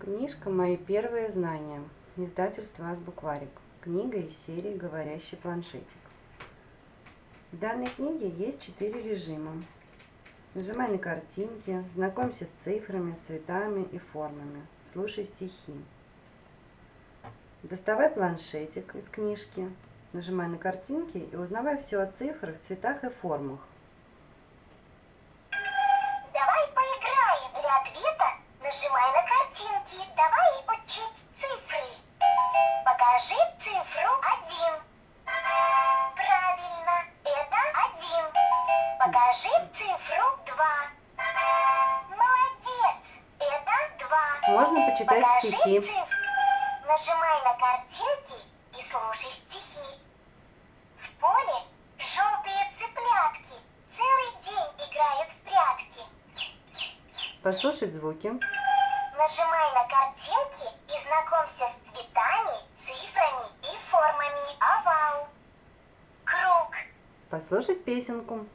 Книжка «Мои первые знания». Издательство «Азбукварик». Книга из серии «Говорящий планшетик». В данной книге есть четыре режима. Нажимай на картинки, знакомься с цифрами, цветами и формами. Слушай стихи. Доставай планшетик из книжки, нажимай на картинки и узнавай все о цифрах, цветах и формах. Покажи цифру два. Молодец, это два. Можно почитать Покажи стихи. цифры. Нажимай на картинки и слушай стихи. В поле желтые цыплятки целый день играют в прятки. Послушать звуки. Нажимай на картинки и знакомься с цветами, цифрами и формами. Овал. Круг. Послушать песенку.